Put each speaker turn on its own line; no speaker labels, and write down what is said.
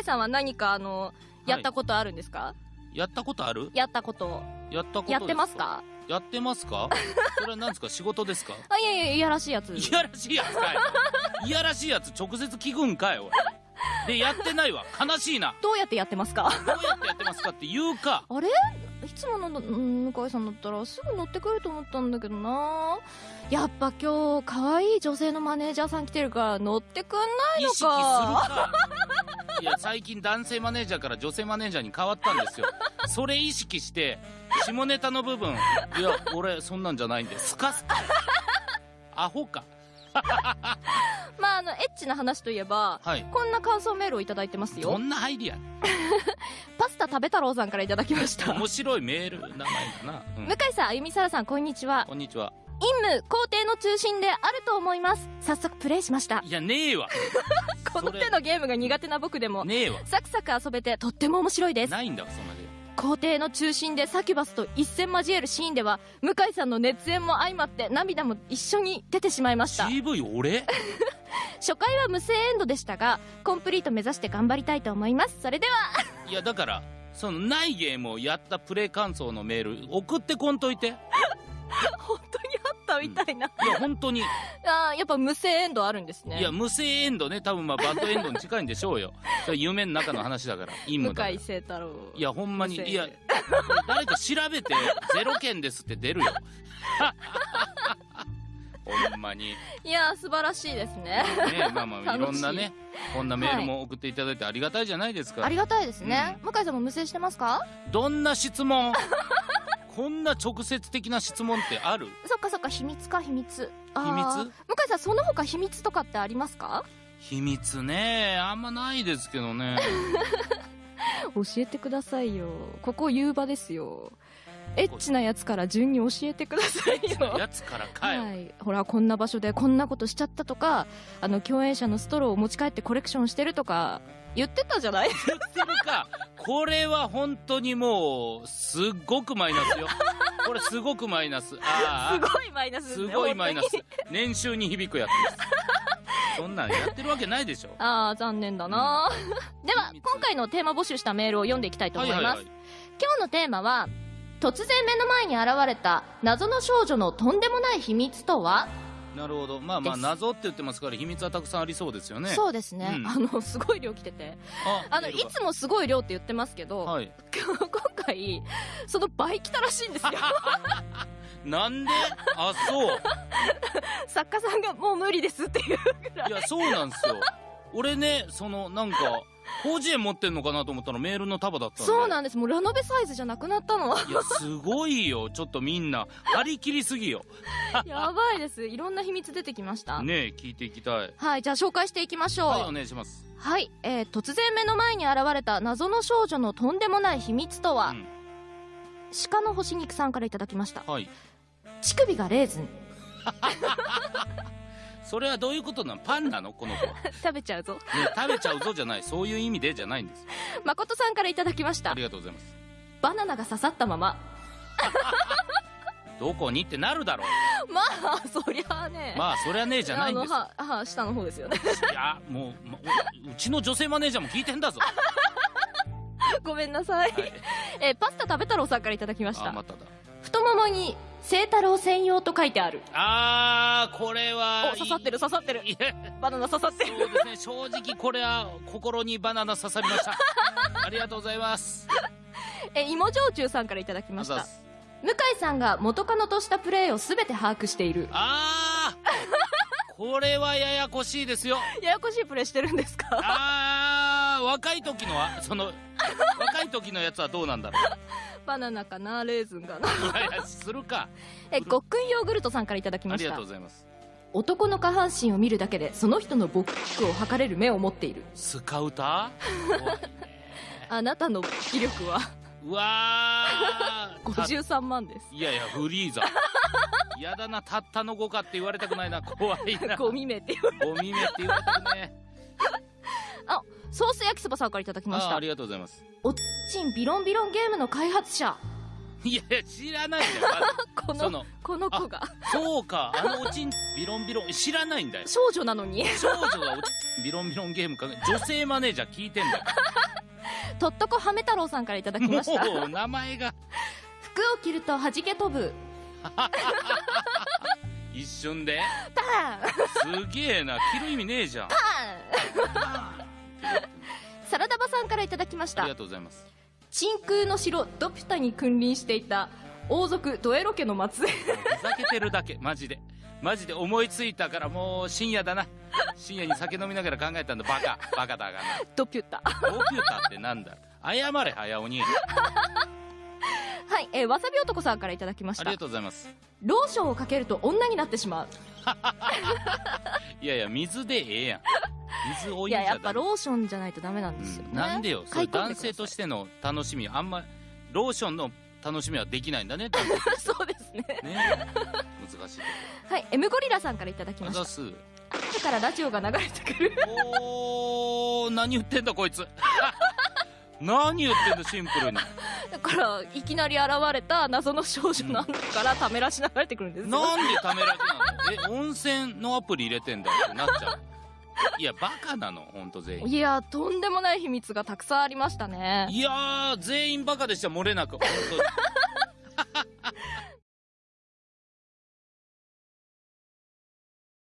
井さんは何かあのやったことあるんですか、
やったことある？
やったこと。
やったこと
やってますか？
やってますか？それは何ですか？仕事ですか？
あいやいやいやらしいやつ。
いやらしいやつかい。いやらしいやつ直接聞くんかいおい。でやってないわ。悲しいな。
どうやってやってますか？
どうやってやってますかって言うか。
あれ？いつものうん向井さんだったらすぐ乗ってくると思ったんだけどな。やっぱ今日可愛い女性のマネージャーさん来てるから乗ってくんないの
意識する
か
かいや最近男性マネージャーから女性マネージャーに変わったんですよ。それ意識して下ネタの部分いや俺そんなんじゃないんで。スカスカアホか。
まああのエッチな話といえば
はい。
こんな感想メールをいただいてますよ。
どんな入りや
パスタ食べ太郎さんからいただきました。
面白いメール名前だな、うん。
向井さんあゆみさらさんこんにちは。
こんにちは。
任務工程の中心であると思います。早速プレイしました。
いやねえわ。
この手のゲームが苦手な僕でも
ねえわ
サクサク遊べてとっても面白いです。
ないんだわそんなゲーム。
校庭の中心でサキュバスと一戦交えるシーンでは向井さんの熱演も相まって涙も一緒に出てしまいました。
CV 俺？
初回は無声エンドでしたがコンプリート目指して頑張りたいと思います。それでは。い
やだからそのないゲームをやったプレイ感想のメール送ってこんといて。い
本当にたみたいな、
や本当に。
あーやっぱ無声エンドあるんですね。
いや無声エンドね多分まあバッドエンドに近いんでしょうよ。それ夢の中の話だから陰
向
夢だから。
井聖太郎。
いやほんまにいや誰か調べて ゼロ件ですって出るよ。ほんまに。
いやー素晴らしいですね。
ねまあまあい。ろんなねこんなメールも送っていただいてありがたいじゃないですか、
ありがたいですね、向井さんも無声してますか？
どんな質問？こんな直接的な質問ってある？
そっかそっか秘密か秘密。
秘密？
向井さんその他秘密とかってありますか？
秘密ね。あんまないですけどね。
教えてくださいよ。ここ言う場ですよ。エッチなやつから順に教えてくださいよ。
やつからかよ、
はい、ほらこんな場所でこんなことしちゃったとかあの共演者のストローを持ち帰ってコレクションしてるとか言ってたじゃない？
言ってるか。これは本当にもうすっごくマイナスよ。これすごくマイナス。あ
すごいマイナスです
す
ね
ごいマイナス。
本
年収に響くやつです。そんなんやってるわけないでしょ。
ああ残念だな、では
秘密。
今回のテーマ募集したメールを読んでいきたいと思います、
はいはいはい。
今日のテーマは突然目の前に現れた謎の少女のとんでもない秘密とは、
なるほど。まあまあ謎って言ってますから秘密はたくさんありそうですよね。
そうですね、
うん。
あのすごい量来てて。あのいつもすごい量って言ってますけど、
はい。
今回その倍来たらしいんですよ。
なんで？あそう。
作家さんがもう無理ですっていうぐらい。
いやそうなんですよ。俺ねそのなんか広辞苑持ってんのかなと思ったらメールの束だった
そうなんです。もうラノベサイズじゃなくなったの。
いやすごいよ。ちょっとみんな。張り切りすぎよ。
やばいです。いろんな秘密出てきました。
ねえ聞いていきたい。
はいじゃあ紹介していきましょう。
はいお願いします。
はい、えー突然目の前に現れた謎の少女のとんでもない秘密とは、
うん。
鹿の干し肉さんからいただきました。
はい。
乳首がレーズン
それはどういうことなの？パンなの？この子は、ね、
食べちゃうぞ。
食べちゃうぞじゃない。そういう意味でじゃないんです。
誠さんからいただきました。
ありがとうございます。
バナナが刺さったまま。
どこにってなるだろう。
まあそりゃあね。
まあそりゃねえじゃないんです。
あのはは下の方ですよね。
いやもう、まうちの女性マネージャーも聞いてんだぞ、
ごめんなさい、
はい、
えーパスタ食べ太郎さんからいただきました。
あまただ
太ももに清太郎専用と書いてある。
あーこれは
お刺さってる刺さってる。バナナ刺さってる。
そうですね正直これは心にバナナ刺さりました。ありがとうございます。
え芋焼酎さんからいただきました。向井さんが元カノとしたプレーを全て把握している。
あーこれはややこしいですよ。
ややこしいプレーしてるんですか？
あー若い時のはその 若い時のやつはどうなんだろ
バナナかなレーズンかな。
ういやいやするか。
えごっくんヨーグルトさんからいただきました。
ありがとうございます。
男の下半身を見るだけでその人のボックを測れる目を持っている。
スカウター？
あなたの気力は？
うわー。た
53万です。
いやいやフリーザ。やだなたったの5かって言われたくないな。怖いな。
ゴミ目っていう
ゴミ目って言われたくね
ソース焼きそばさんからいただきました。
あありがとうございます。
おっちんビロンビロンゲームの開発者。
いやいや知らないんだよま
この
の
この子が。
そうか。あのおちんビロンビロン知らないんだよ。
少女なのに。
少女がおちんビロンビロンゲームか女性マネージャー聞いてんだよ。
とっとこはめ太郎さんからいただきました。
もう名前が。
服を着ると弾け飛ぶ。
一瞬で？
パン。
すげえな。着る意味ねえじゃん。
パン からいただきました。
ありがとうございます。
真空の城ドピュタに君臨していた王族ドエロ家の末裔。
ふざけてるだけ。マジで。マジで。思いついたからもう深夜だな。深夜に酒飲みながら考えたんだ。バカ。バカだがな。
ドピュタ。
コンピューターってなんだ？謝れ早鬼あ
はい、えーわさび男さんからいただきました。
りがとうございます。
ローションをかけると女になってしまう。
いやいや水でええやん水お湯じゃ
い？ややっぱローションじゃないとダメなんですよね、
うん。なんでよ？それ男性としての楽しみあんまローションの楽しみはできないんだね
そうですね。
ね。難しい。と
はい M ゴリラさんからいただきました。
こあざっす。
後からラジオが流れてくる。
おー何言ってんだこいつ。何言ってんだシンプルに。
だからいきなり現れた謎の少女の中からためらし流れてくるんですよ。
なんでためられなの？え温泉のアプリ入れてんだってなっちゃういやバカなの本当全員。
いやとんでもない秘密がたくさんありましたね。
いやー全員バカでした漏れなく本当に